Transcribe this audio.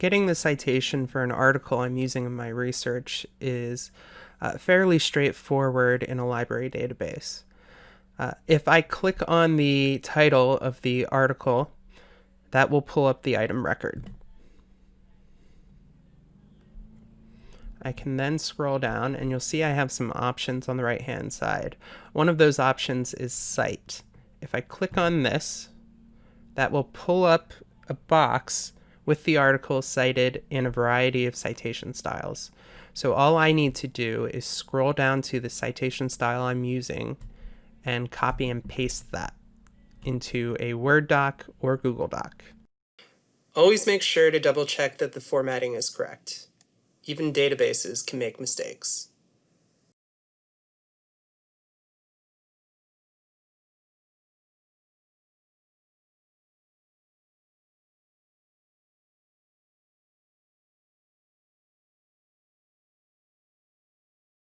getting the citation for an article I'm using in my research is uh, fairly straightforward in a library database. Uh, if I click on the title of the article, that will pull up the item record. I can then scroll down and you'll see I have some options on the right hand side. One of those options is cite. If I click on this, that will pull up a box with the article cited in a variety of citation styles. So all I need to do is scroll down to the citation style I'm using and copy and paste that into a Word doc or Google Doc. Always make sure to double check that the formatting is correct. Even databases can make mistakes.